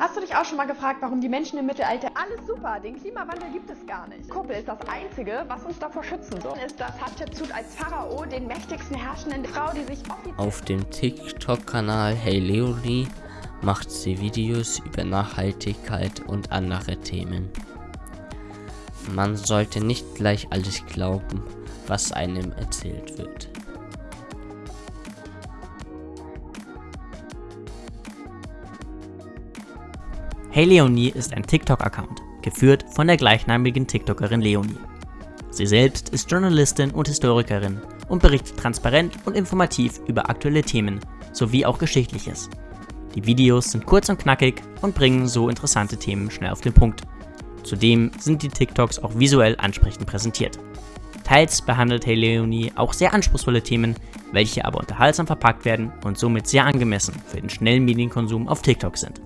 Hast du dich auch schon mal gefragt, warum die Menschen im Mittelalter alles super, den Klimawandel gibt es gar nicht. Kuppel ist das Einzige, was uns davor schützen soll. Ist, dass Hatschepsut als Pharao den mächtigsten herrschenden Frau, die sich Auf dem TikTok-Kanal Hey Leonie macht sie Videos über Nachhaltigkeit und andere Themen. Man sollte nicht gleich alles glauben, was einem erzählt wird. Hey Leonie ist ein TikTok-Account, geführt von der gleichnamigen TikTokerin Leonie. Sie selbst ist Journalistin und Historikerin und berichtet transparent und informativ über aktuelle Themen sowie auch Geschichtliches. Die Videos sind kurz und knackig und bringen so interessante Themen schnell auf den Punkt. Zudem sind die TikToks auch visuell ansprechend präsentiert. Teils behandelt Hey Leonie auch sehr anspruchsvolle Themen, welche aber unterhaltsam verpackt werden und somit sehr angemessen für den schnellen Medienkonsum auf TikTok sind.